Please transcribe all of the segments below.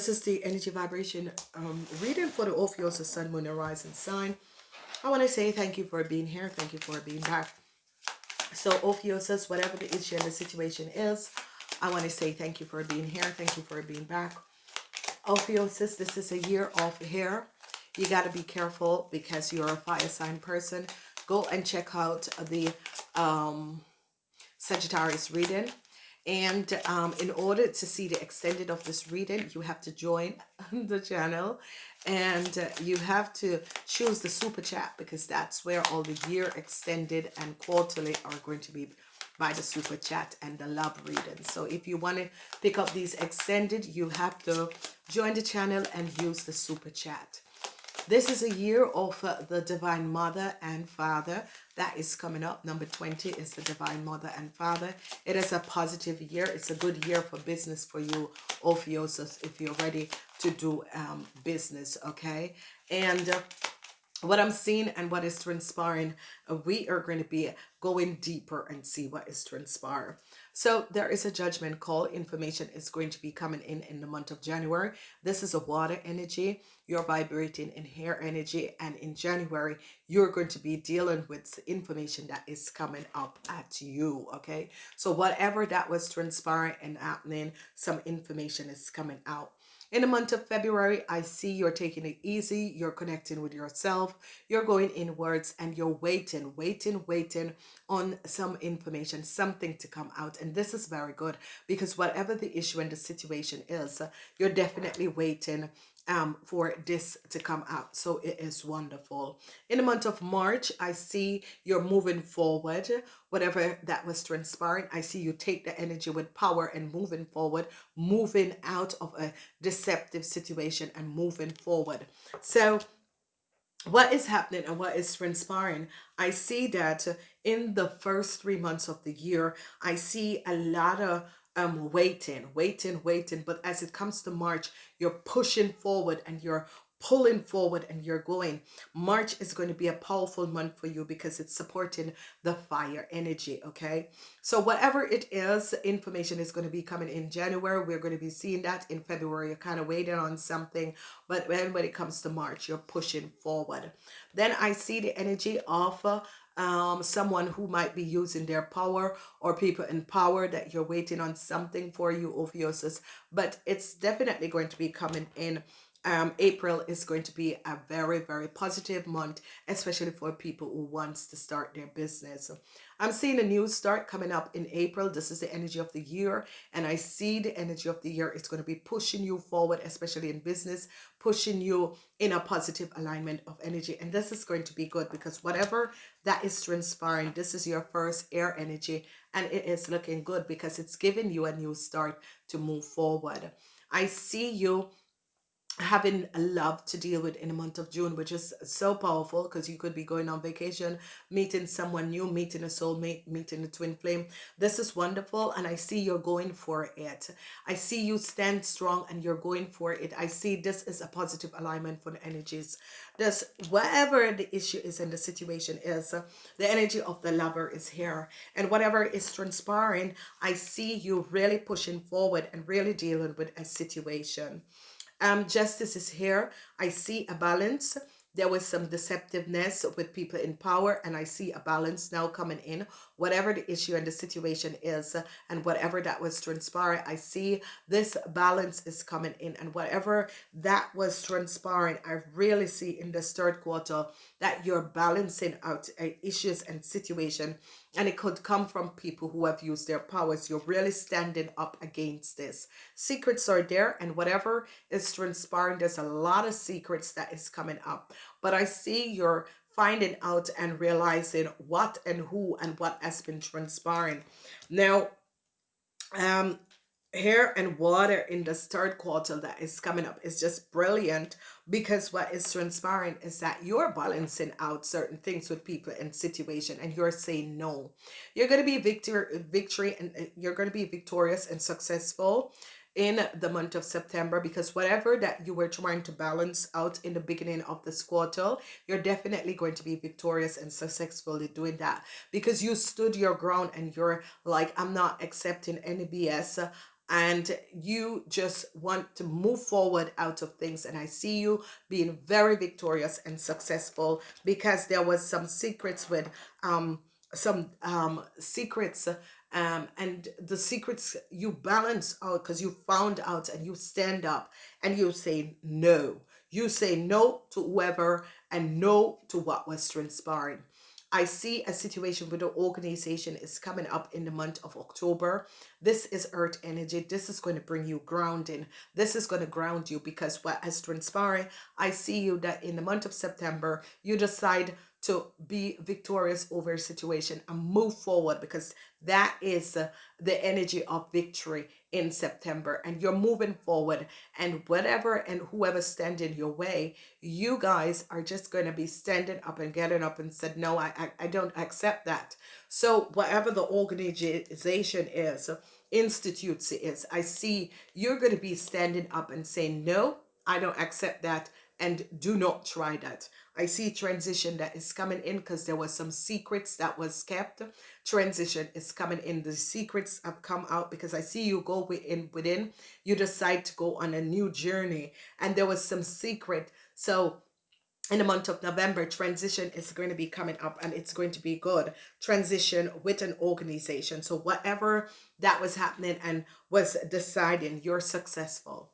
This is the energy vibration um, reading for the Ophiuchus Sun, Moon, Rising sign. I want to say thank you for being here. Thank you for being back. So Ophiuchus, whatever the issue and the situation is, I want to say thank you for being here. Thank you for being back. Ophiuchus, this is a year of hair. You got to be careful because you're a fire sign person. Go and check out the um, Sagittarius reading. And um, in order to see the extended of this reading, you have to join the channel and uh, you have to choose the super chat because that's where all the year extended and quarterly are going to be by the super chat and the love reading. So if you want to pick up these extended, you have to join the channel and use the super chat. This is a year of uh, the Divine Mother and Father. That is coming up. Number 20 is the Divine Mother and Father. It is a positive year. It's a good year for business for you, Ophiuchus, if you're ready to do um, business, okay? And... Uh, what I'm seeing and what is transpiring, uh, we are going to be going deeper and see what is transpiring. So there is a judgment call. Information is going to be coming in in the month of January. This is a water energy. You're vibrating in hair energy. And in January, you're going to be dealing with information that is coming up at you. Okay. So whatever that was transpiring and happening, some information is coming out. In the month of February, I see you're taking it easy. You're connecting with yourself. You're going inwards and you're waiting, waiting, waiting on some information, something to come out. And this is very good because whatever the issue and the situation is, you're definitely waiting um, for this to come out. So it is wonderful. In the month of March, I see you're moving forward. Whatever that was transpiring, I see you take the energy with power and moving forward, moving out of a deceptive situation and moving forward. So what is happening and what is transpiring i see that in the first three months of the year i see a lot of um waiting waiting waiting. But as it comes to march you're pushing forward and you're pulling forward and you're going. March is going to be a powerful month for you because it's supporting the fire energy okay? So whatever it is information is going to be coming in january. We're going to be seeing that in february. You're kind of waiting on something. But when, when it comes to march you're pushing forward. Then i see the energy of uh, um, someone who might be using their power or people in power that you're waiting on something for you, Ophiuchus. But it's definitely going to be coming in um, April is going to be a very, very positive month, especially for people who wants to start their business. I'm seeing a new start coming up in April. This is the energy of the year. And I see the energy of the year is going to be pushing you forward, especially in business, pushing you in a positive alignment of energy. And this is going to be good because whatever that is transpiring, this is your first air energy. And it is looking good because it's giving you a new start to move forward. I see you having love to deal with in the month of June, which is so powerful because you could be going on vacation, meeting someone new, meeting a soulmate, meeting a twin flame. This is wonderful. And I see you're going for it. I see you stand strong and you're going for it. I see this is a positive alignment for the energies. This, whatever the issue is in the situation is, the energy of the lover is here. And whatever is transpiring, I see you really pushing forward and really dealing with a situation um, justice is here. I see a balance. There was some deceptiveness with people in power and I see a balance now coming in. Whatever the issue and the situation is and whatever that was transpiring, I see this balance is coming in. And whatever that was transpiring, I really see in this third quarter that you're balancing out uh, issues and situation. And it could come from people who have used their powers. You're really standing up against this. Secrets are there and whatever is transpiring there's a lot of secrets that is coming up. But i see you're finding out and realizing what and who and what has been transpiring. Now um hair and water in the third quarter that is coming up is just brilliant because what is transpiring is that you're balancing out certain things with people and situation and you're saying no. You're going to be victory victory and uh, you're going to be victorious and successful in the month of September because whatever that you were trying to balance out in the beginning of this quarter, you're definitely going to be victorious and successfully doing that because you stood your ground and you're like, I'm not accepting any BS and you just want to move forward out of things. And i see you being very victorious and successful because there was some secrets with um some um secrets um and the secrets you balance out because you found out and you stand up and you say no you say no to whoever and no to what was transpiring I see a situation where the organization is coming up in the month of October. This is earth energy. This is going to bring you grounding. This is going to ground you because what has transpired, I see you that in the month of September, you decide to be victorious over a situation and move forward because that is uh, the energy of victory in September and you're moving forward and whatever and whoever stand in your way you guys are just going to be standing up and getting up and said no I, I, I don't accept that. So whatever the organization is institutes is I see you're going to be standing up and saying no I don't accept that and do not try that. I see transition that is coming in because there was some secrets that was kept. Transition is coming in. The secrets have come out because I see you go within within. You decide to go on a new journey and there was some secret. So in the month of November, transition is going to be coming up and it's going to be good. Transition with an organization. So whatever that was happening and was deciding, you're successful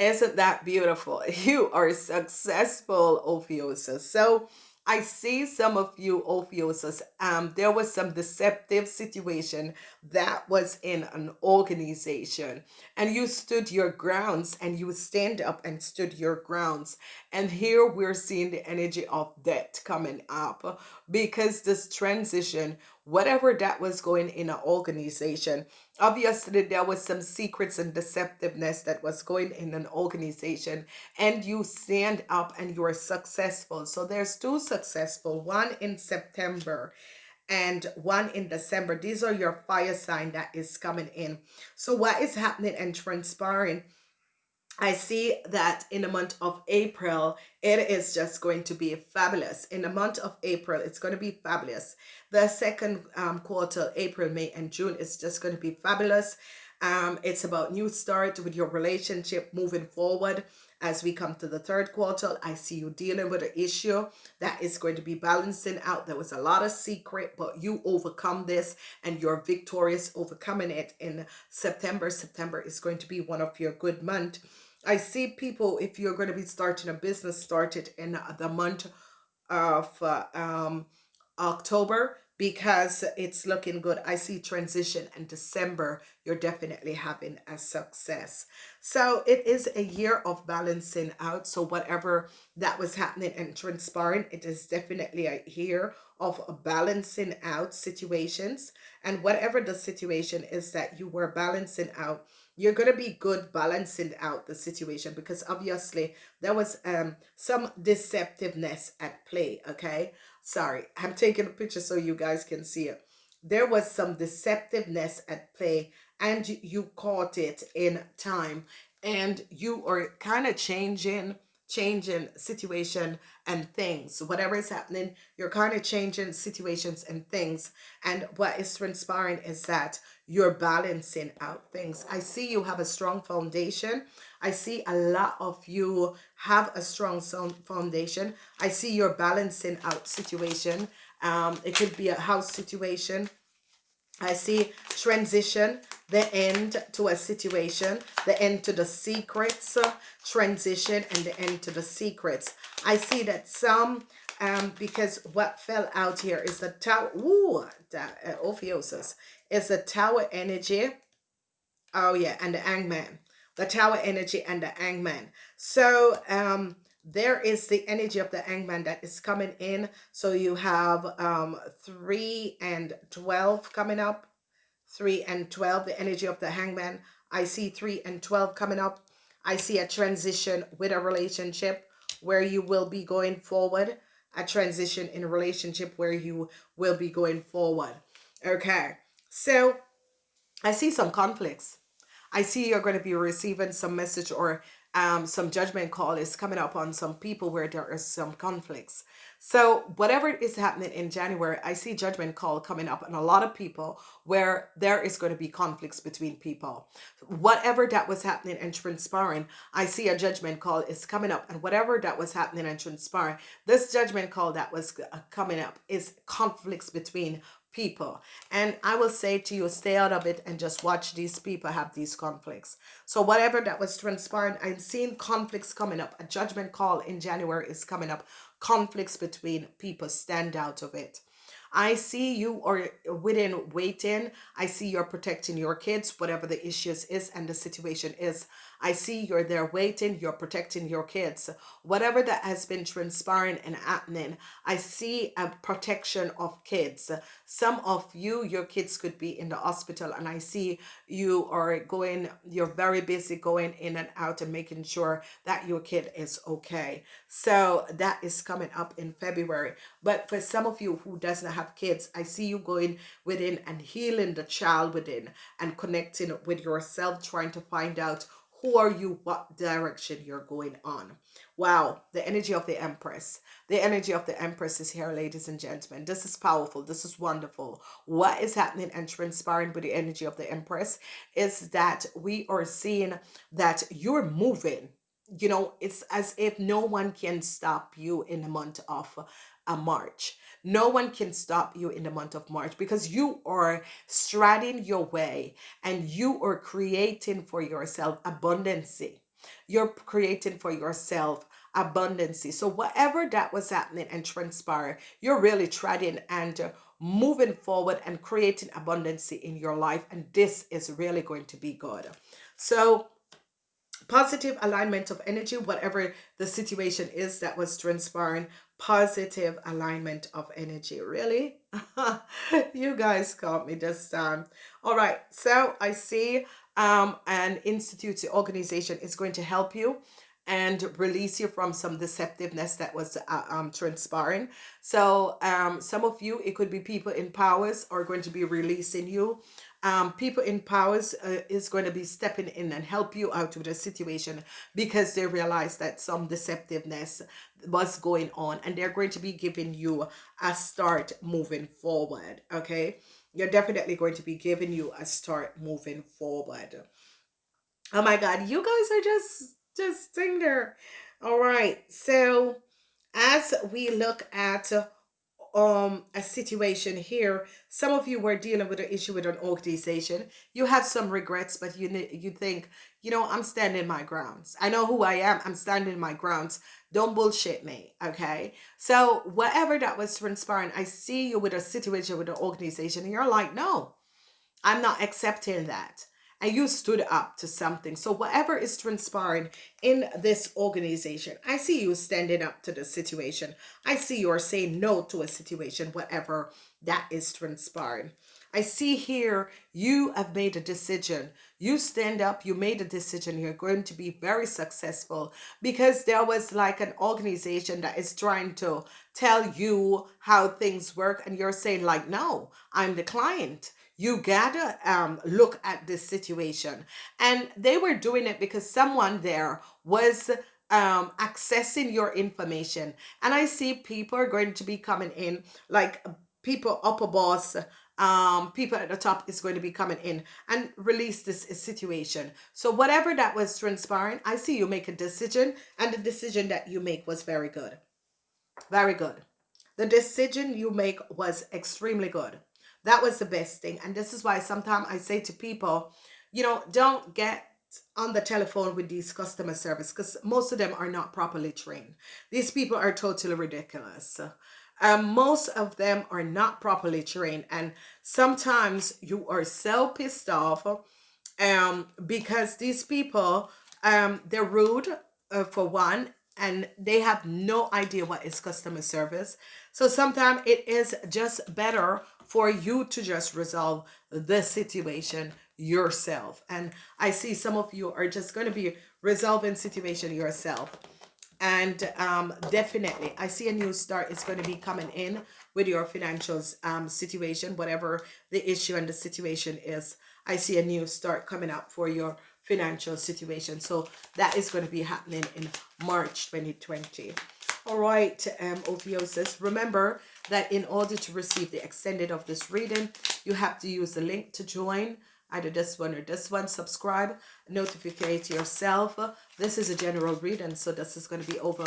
isn't that beautiful? You are successful, Ophiuchus. So I see some of you, Ophiuchus, um, there was some deceptive situation that was in an organization and you stood your grounds and you stand up and stood your grounds. And here we're seeing the energy of debt coming up because this transition, whatever that was going in an organization, obviously there was some secrets and deceptiveness that was going in an organization and you stand up and you are successful. So there's two successful one in september and one in december. These are your fire sign that is coming in. So what is happening and transpiring I see that in the month of April, it is just going to be fabulous. In the month of April, it's going to be fabulous. The second um, quarter, April, May, and June is just going to be fabulous. Um, it's about new start with your relationship moving forward. As we come to the third quarter, I see you dealing with an issue that is going to be balancing out. There was a lot of secret, but you overcome this and you're victorious overcoming it in September. September is going to be one of your good months I see people, if you're going to be starting a business, started in the month of uh, um, October because it's looking good. I see transition in December, you're definitely having a success. So it is a year of balancing out. So whatever that was happening and transpiring, it is definitely a year of balancing out situations. And whatever the situation is that you were balancing out, you're going to be good balancing out the situation because obviously there was um some deceptiveness at play okay? Sorry i'm taking a picture so you guys can see it. There was some deceptiveness at play and you caught it in time and you are kind of changing changing situation and things. Whatever is happening you're kind of changing situations and things. And what is transpiring is that you're balancing out things. I see you have a strong foundation. I see a lot of you have a strong foundation. I see you're balancing out situation. Um it could be a house situation. I see transition, the end to a situation, the end to the secrets, uh, transition, and the end to the secrets. I see that some, um, because what fell out here is the tower, ooh, the, uh, Ophiuchus, is the tower energy. Oh yeah, and the hangman. The tower energy and the hangman. So, um, there is the energy of the hangman that is coming in so you have um 3 and 12 coming up 3 and 12 the energy of the hangman. I see 3 and 12 coming up. I see a transition with a relationship where you will be going forward a transition in a relationship where you will be going forward. Okay so i see some conflicts. I see you're going to be receiving some message or um, some judgment call is coming up on some people where there are some conflicts. So whatever is happening in January, I see judgment call coming up on a lot of people where there is going to be conflicts between people. Whatever that was happening and transpiring, I see a judgment call is coming up. And whatever that was happening and transpiring, this judgment call that was uh, coming up is conflicts between people. And I will say to you, stay out of it and just watch these people have these conflicts. So whatever that was transpiring, I'm seeing conflicts coming up. A judgment call in January is coming up. Conflicts between people stand out of it. I see you are within waiting. I see you're protecting your kids, whatever the issues is and the situation is. I see you're there waiting, you're protecting your kids. Whatever that has been transpiring and happening, I see a protection of kids. Some of you, your kids could be in the hospital and I see you are going, you're very busy going in and out and making sure that your kid is okay. So that is coming up in February. But for some of you who doesn't have kids, I see you going within and healing the child within and connecting with yourself, trying to find out who are you what direction you're going on? Wow the energy of the empress. The energy of the empress is here ladies and gentlemen. This is powerful. This is wonderful. What is happening and transpiring with the energy of the empress is that we are seeing that you're moving. You know it's as if no one can stop you in the month of a March. No one can stop you in the month of March because you are striding your way and you are creating for yourself abundancy. You're creating for yourself abundancy. So whatever that was happening and transpire, you're really treading and moving forward and creating abundancy in your life. And this is really going to be good. So positive alignment of energy, whatever the situation is that was transpiring, positive alignment of energy. Really? you guys caught me this time. All right. So I see um, an institute organization is going to help you and release you from some deceptiveness that was uh, um, transpiring. So um, some of you, it could be people in powers are going to be releasing you um, people in powers uh, is going to be stepping in and help you out with the situation because they realize that some deceptiveness was going on and they're going to be giving you a start moving forward okay? You're definitely going to be giving you a start moving forward. Oh my god you guys are just just sitting there. All right so as we look at um a situation here. Some of you were dealing with an issue with an organization. You have some regrets but you you think you know i'm standing my grounds. I know who i am. I'm standing my grounds. Don't bullshit me okay? So whatever that was transpiring i see you with a situation with an organization and you're like no i'm not accepting that and you stood up to something. So whatever is transpiring in this organization, I see you standing up to the situation. I see you are saying no to a situation, whatever that is transpiring. I see here you have made a decision. You stand up, you made a decision. You're going to be very successful because there was like an organization that is trying to tell you how things work. And you're saying like, no, I'm the client you gotta um, look at this situation. And they were doing it because someone there was um, accessing your information. And I see people are going to be coming in, like people upper boss, um, people at the top is going to be coming in and release this situation. So whatever that was transpiring, I see you make a decision and the decision that you make was very good. Very good. The decision you make was extremely good. That was the best thing. And this is why sometimes I say to people, you know, don't get on the telephone with these customer service because most of them are not properly trained. These people are totally ridiculous. Um, most of them are not properly trained and sometimes you are so pissed off um, because these people, um, they're rude uh, for one and they have no idea what is customer service. So sometimes it is just better for you to just resolve the situation yourself. And I see some of you are just going to be resolving situation yourself. And um, definitely, I see a new start is going to be coming in with your financial um, situation, whatever the issue and the situation is. I see a new start coming up for your financial situation. So that is going to be happening in March 2020. All right, um, Ophiosis. Remember that in order to receive the extended of this reading, you have to use the link to join either this one or this one. Subscribe, notify yourself. This is a general reading, so this is going to be over.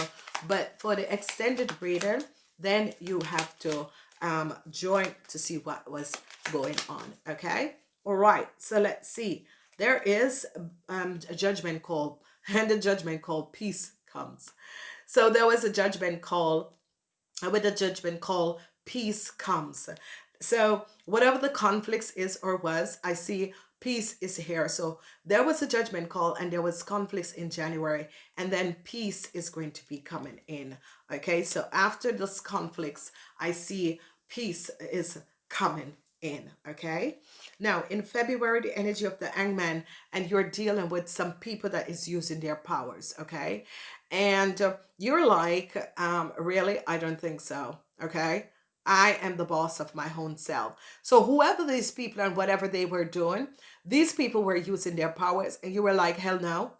But for the extended reading, then you have to um, join to see what was going on. Okay. All right. So let's see. There is um, a judgment call and the judgment call peace comes. So there was a judgment call uh, with a judgment call peace comes. So whatever the conflicts is or was, I see peace is here. So there was a judgment call and there was conflicts in January and then peace is going to be coming in. Okay, so after this conflicts, I see peace is coming in. Okay, now in February, the energy of the hangman and you're dealing with some people that is using their powers. Okay, and uh, you're like, um, really? I don't think so. Okay, I am the boss of my own self. So whoever these people and whatever they were doing, these people were using their powers and you were like, hell no.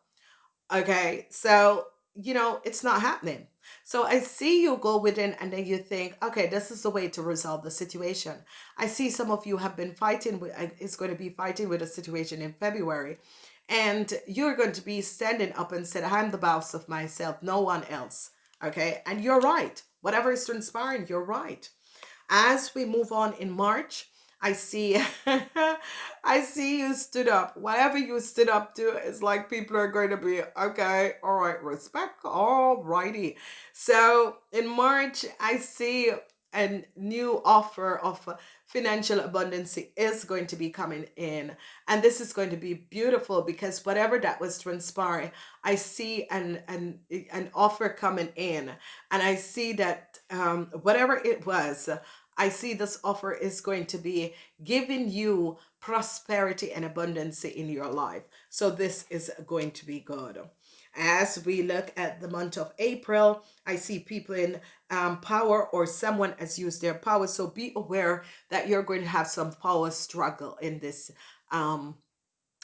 Okay. So, you know, it's not happening. So I see you go within and then you think, okay, this is the way to resolve the situation. I see some of you have been fighting with, it's going to be fighting with a situation in February. And you're going to be standing up and said, I'm the boss of myself, no one else. Okay. And you're right. Whatever is transpiring, you're right. As we move on in March, I see I see you stood up. Whatever you stood up to is like people are going to be okay, all right, respect. All righty. So in March, I see a new offer of financial abundance is going to be coming in and this is going to be beautiful because whatever that was transpiring i see an an an offer coming in and i see that um whatever it was I see this offer is going to be giving you prosperity and abundance in your life. So this is going to be good. As we look at the month of April, I see people in um, power or someone has used their power. So be aware that you're going to have some power struggle in this um,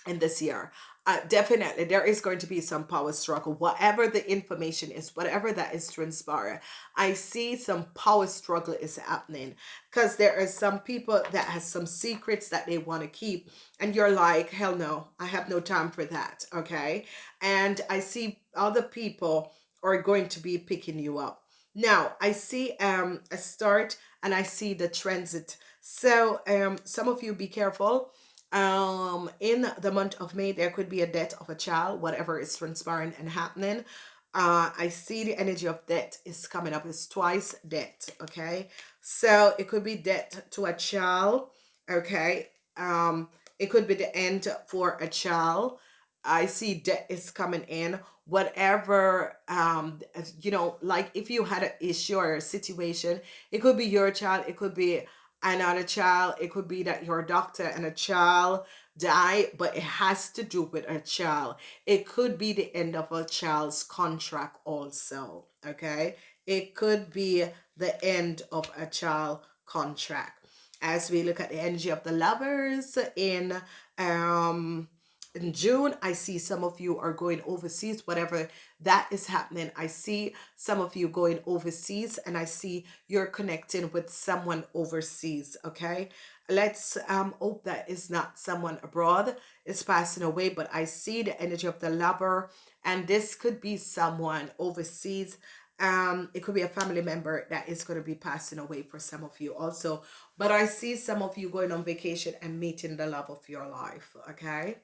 in this year uh, definitely there is going to be some power struggle whatever the information is whatever that is transpiring i see some power struggle is happening. Because there are some people that has some secrets that they want to keep and you're like hell no i have no time for that okay? And i see other people are going to be picking you up. Now i see um a start and i see the transit. So um some of you be careful um in the month of may there could be a death of a child whatever is transpiring and happening. Uh i see the energy of death is coming up. It's twice death okay? So it could be death to a child okay? Um it could be the end for a child. I see death is coming in. Whatever um you know like if you had an issue or a situation it could be your child it could be another child. It could be that your doctor and a child die, but it has to do with a child. It could be the end of a child's contract also, okay? It could be the end of a child contract. As we look at the energy of the lovers in um in June, I see some of you are going overseas, whatever that is happening. I see some of you going overseas and I see you're connecting with someone overseas. Okay. Let's um, hope that is not someone abroad is passing away, but I see the energy of the lover and this could be someone overseas um it could be a family member that is going to be passing away for some of you also but i see some of you going on vacation and meeting the love of your life okay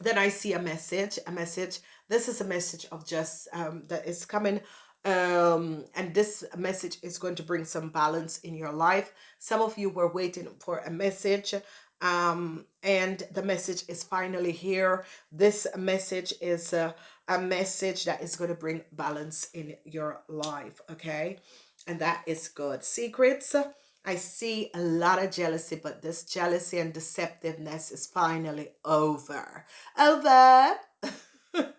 then I see a message, a message. This is a message of just um, that is coming um and this message is going to bring some balance in your life. Some of you were waiting for a message um and the message is finally here. This message is a, a message that is going to bring balance in your life okay? And that is good. Secrets I see a lot of jealousy, but this jealousy and deceptiveness is finally over. Over.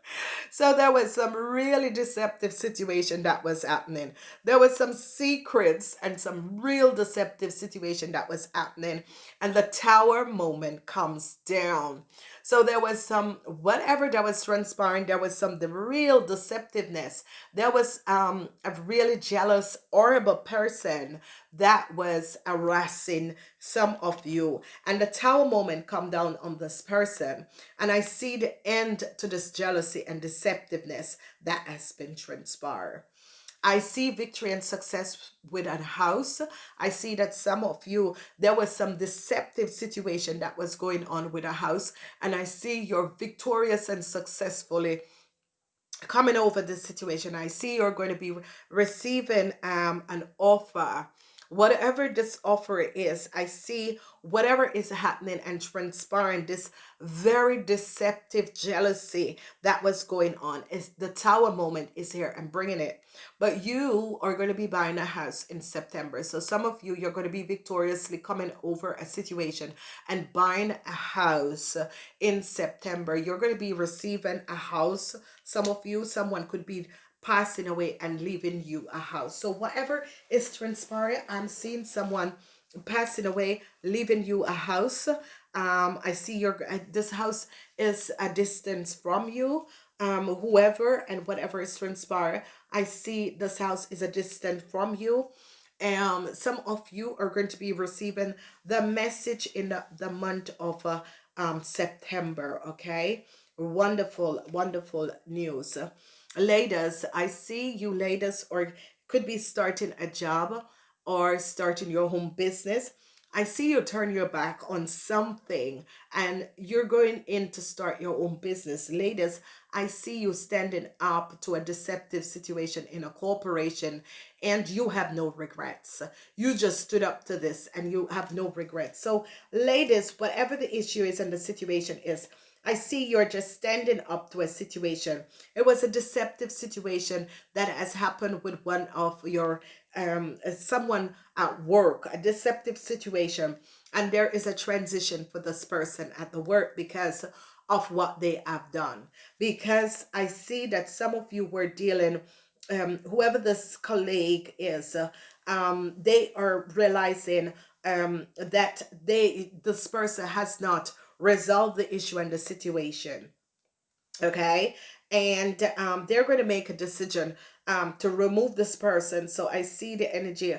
so there was some really deceptive situation that was happening. There was some secrets and some real deceptive situation that was happening. And the tower moment comes down. So there was some, whatever that was transpiring, there was some the real deceptiveness. There was um, a really jealous, horrible person that was harassing some of you. And the tower moment come down on this person. And I see the end to this jealousy and deceptiveness that has been transpired. I see victory and success with a house. I see that some of you, there was some deceptive situation that was going on with a house. And I see you're victorious and successfully coming over this situation. I see you're going to be receiving um, an offer whatever this offer is i see whatever is happening and transpiring this very deceptive jealousy that was going on is the tower moment is here and bringing it. But you are going to be buying a house in september so some of you you're going to be victoriously coming over a situation and buying a house in september. You're going to be receiving a house some of you someone could be passing away and leaving you a house. So whatever is transpiring, I'm seeing someone passing away, leaving you a house. Um, I see your uh, this house is a distance from you. Um, whoever and whatever is transpiring, I see this house is a distance from you. Um, some of you are going to be receiving the message in the, the month of uh, um, September. Okay, wonderful, wonderful news ladies i see you ladies or could be starting a job or starting your home business I see you turn your back on something and you're going in to start your own business. Ladies, I see you standing up to a deceptive situation in a corporation and you have no regrets. You just stood up to this and you have no regrets. So ladies, whatever the issue is and the situation is, I see you're just standing up to a situation. It was a deceptive situation that has happened with one of your, um, someone at work, a deceptive situation. And there is a transition for this person at the work because of what they have done. Because I see that some of you were dealing, um, whoever this colleague is, uh, um, they are realizing um, that they this person has not resolve the issue and the situation okay? And um, they're going to make a decision um, to remove this person so i see the energy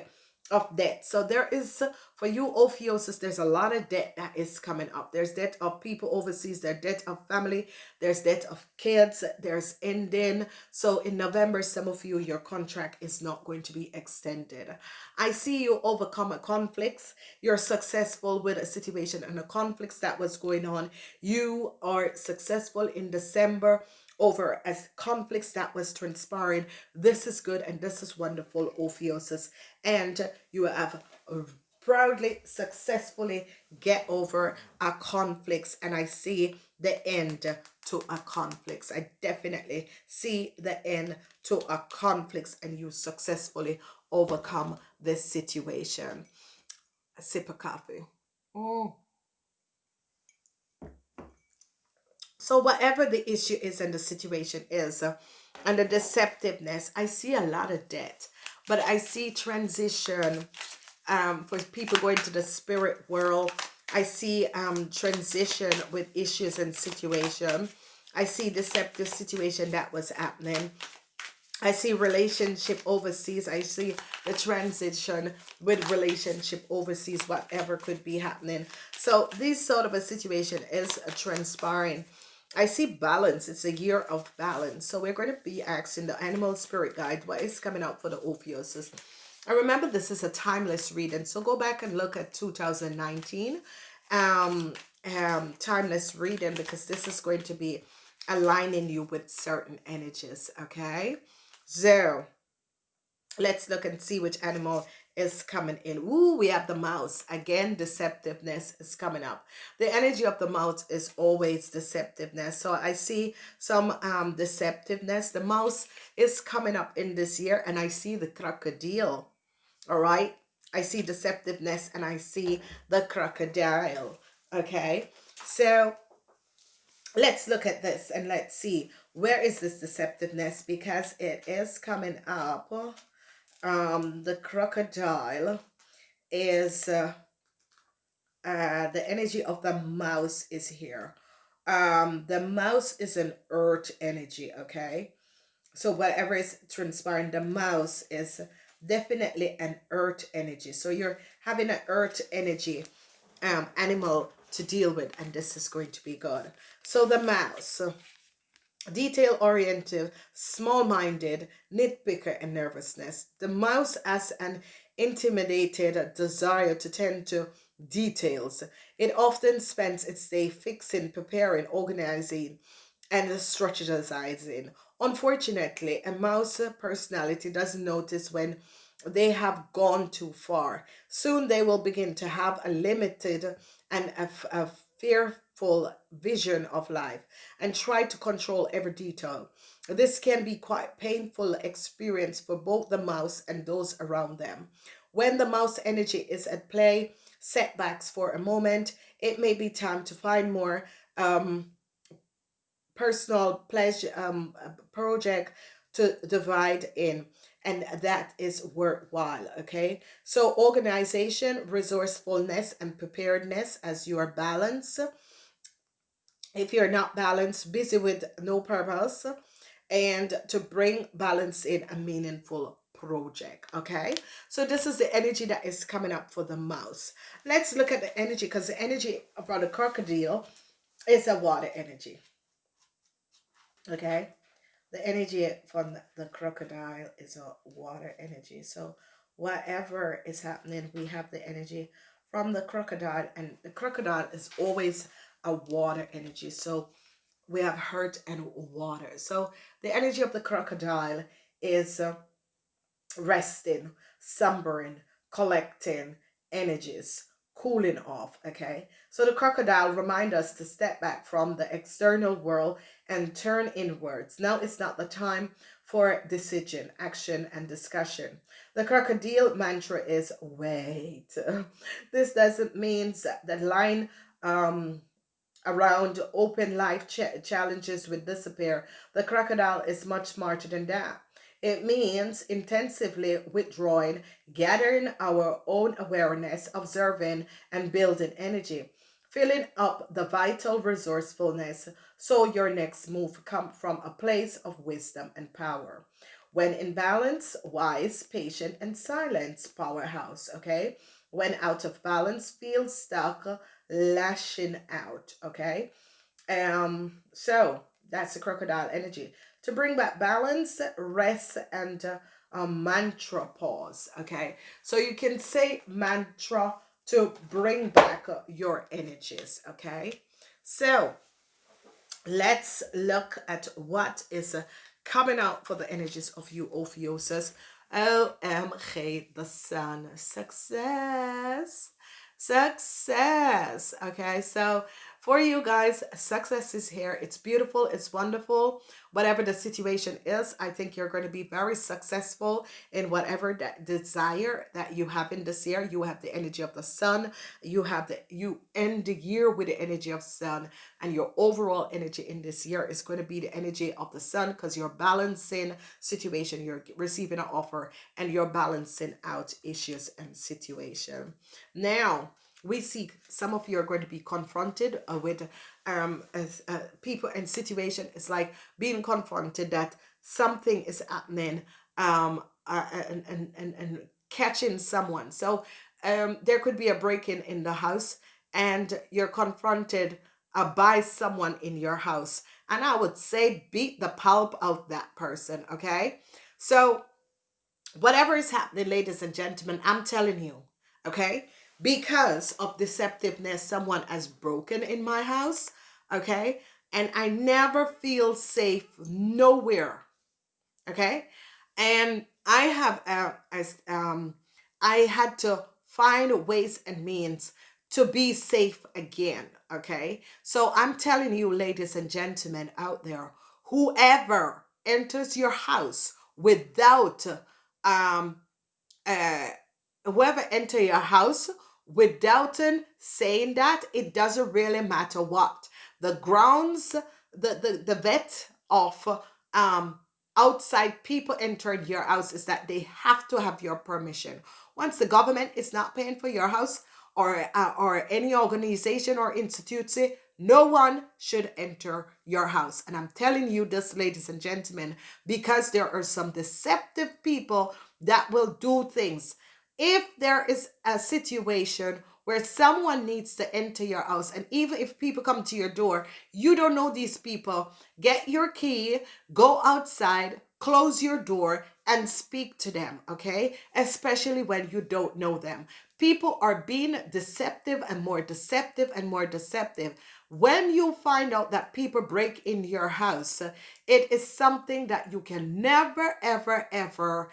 of that. So there is, for you Ophiuchus, there's a lot of debt that is coming up. There's debt of people overseas, there's debt of family, there's debt of kids, there's ending. So in November, some of you, your contract is not going to be extended. I see you overcome a conflicts. You're successful with a situation and a conflicts that was going on. You are successful in December over as conflicts that was transpiring. This is good and this is wonderful, Ophiuchus. And you have proudly, successfully get over a conflicts and I see the end to a conflicts. I definitely see the end to a conflicts and you successfully overcome this situation. A sip of coffee. Mm. So whatever the issue is and the situation is, uh, and the deceptiveness, I see a lot of debt, but I see transition um, for people going to the spirit world. I see um, transition with issues and situation. I see deceptive situation that was happening. I see relationship overseas. I see the transition with relationship overseas, whatever could be happening. So this sort of a situation is transpiring I see balance. It's a year of balance. So we're going to be asking the animal spirit guide what is coming out for the Ophiuchus. I remember this is a timeless reading. So go back and look at 2019 um, um, timeless reading because this is going to be aligning you with certain energies. Okay. So let's look and see which animal is coming in. Ooh, we have the mouse. Again, deceptiveness is coming up. The energy of the mouse is always deceptiveness. So I see some um, deceptiveness. The mouse is coming up in this year and I see the crocodile. All right. I see deceptiveness and I see the crocodile. Okay. So let's look at this and let's see where is this deceptiveness because it is coming up um the crocodile is uh, uh the energy of the mouse is here um the mouse is an earth energy okay so whatever is transpiring the mouse is definitely an earth energy. So you're having an earth energy um animal to deal with and this is going to be good so the mouse detail oriented small-minded nitpicker and nervousness. The mouse has an intimidated desire to tend to details. It often spends its day fixing preparing organizing and strategizing. Unfortunately a mouse personality doesn't notice when they have gone too far soon they will begin to have a limited and a, a fearful vision of life and try to control every detail. This can be quite painful experience for both the mouse and those around them. When the mouse energy is at play, setbacks for a moment, it may be time to find more um, personal pleasure um, project to divide in and that is worthwhile okay? So organization resourcefulness and preparedness as your balance. If you're not balanced busy with no purpose and to bring balance in a meaningful project okay? So this is the energy that is coming up for the mouse. Let's look at the energy because the energy for the crocodile is a water energy okay the energy from the crocodile is a water energy. So whatever is happening we have the energy from the crocodile and the crocodile is always a water energy. So we have hurt and water. So the energy of the crocodile is uh, resting slumbering collecting energies cooling off okay? So the crocodile remind us to step back from the external world and turn inwards. Now it's not the time for decision action and discussion. The crocodile mantra is wait. This doesn't mean that line um around open life ch challenges will disappear. The crocodile is much smarter than that it means intensively withdrawing, gathering our own awareness, observing, and building energy, filling up the vital resourcefulness so your next move come from a place of wisdom and power. When in balance, wise, patient, and silence, powerhouse, okay? When out of balance, feel stuck, lashing out, okay? Um, so that's the crocodile energy to bring back balance, rest, and uh, a mantra pause. Okay, so you can say mantra to bring back uh, your energies. Okay, so let's look at what is uh, coming out for the energies of you Ophiuchus. OMG, the sun, success, success. Okay, so for you guys, success is here. It's beautiful. It's wonderful. Whatever the situation is i think you're going to be very successful in whatever that desire that you have in this year. You have the energy of the sun. You have the you end the year with the energy of sun and your overall energy in this year is going to be the energy of the sun because you're balancing situation. You're receiving an offer and you're balancing out issues and situation. Now we see some of you are going to be confronted uh, with um as uh, people and situation it's like being confronted that something is happening um uh, and, and and and catching someone. So um there could be a break-in in the house and you're confronted uh, by someone in your house. And i would say beat the pulp out that person okay? So whatever is happening ladies and gentlemen i'm telling you okay because of deceptiveness someone has broken in my house okay? And i never feel safe nowhere okay? And i have uh, as um i had to find ways and means to be safe again okay? So i'm telling you ladies and gentlemen out there whoever enters your house without um uh whoever enter your house with Delton saying that, it doesn't really matter what. The grounds, the, the, the vet of um outside people entering your house is that they have to have your permission. Once the government is not paying for your house or uh, or any organization or institute, no one should enter your house. And I'm telling you this, ladies and gentlemen, because there are some deceptive people that will do things. If there is a situation where someone needs to enter your house and even if people come to your door you don't know these people get your key go outside close your door and speak to them okay? Especially when you don't know them. People are being deceptive and more deceptive and more deceptive. When you find out that people break in your house it is something that you can never ever ever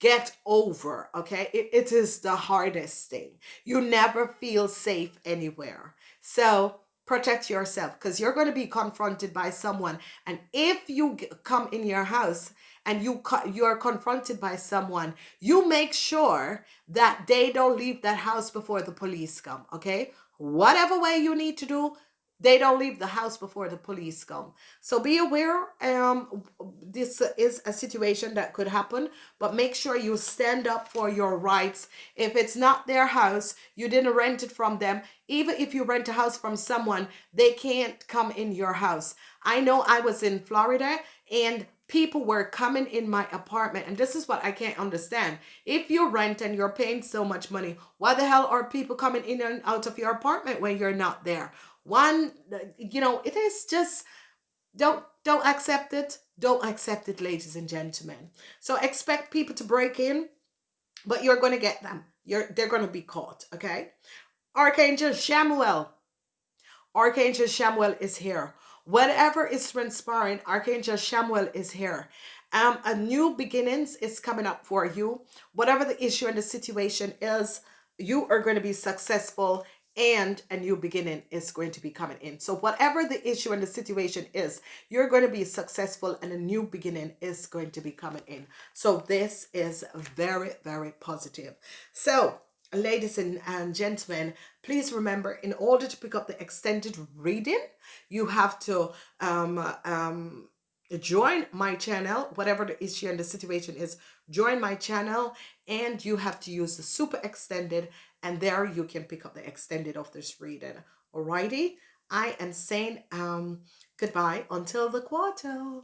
get over okay? It, it is the hardest thing. You never feel safe anywhere. So protect yourself because you're going to be confronted by someone and if you come in your house and you you're confronted by someone you make sure that they don't leave that house before the police come okay? Whatever way you need to do they don't leave the house before the police come. So be aware um this is a situation that could happen but make sure you stand up for your rights. If it's not their house you didn't rent it from them. Even if you rent a house from someone they can't come in your house. I know i was in florida and people were coming in my apartment and this is what i can't understand. If you rent and you're paying so much money why the hell are people coming in and out of your apartment when you're not there one you know it is just don't don't accept it. Don't accept it ladies and gentlemen. So expect people to break in but you're going to get them. You're they're going to be caught okay? Archangel Chamuel archangel Chamuel is here. Whatever is transpiring archangel Chamuel is here. Um a new beginnings is coming up for you. Whatever the issue and the situation is you are going to be successful and a new beginning is going to be coming in. So whatever the issue and the situation is, you're going to be successful and a new beginning is going to be coming in. So this is very, very positive. So ladies and, and gentlemen, please remember in order to pick up the extended reading, you have to um, um, join my channel, whatever the issue and the situation is, join my channel and you have to use the super extended and there you can pick up the extended of this reading. Alrighty i am saying um goodbye until the quarter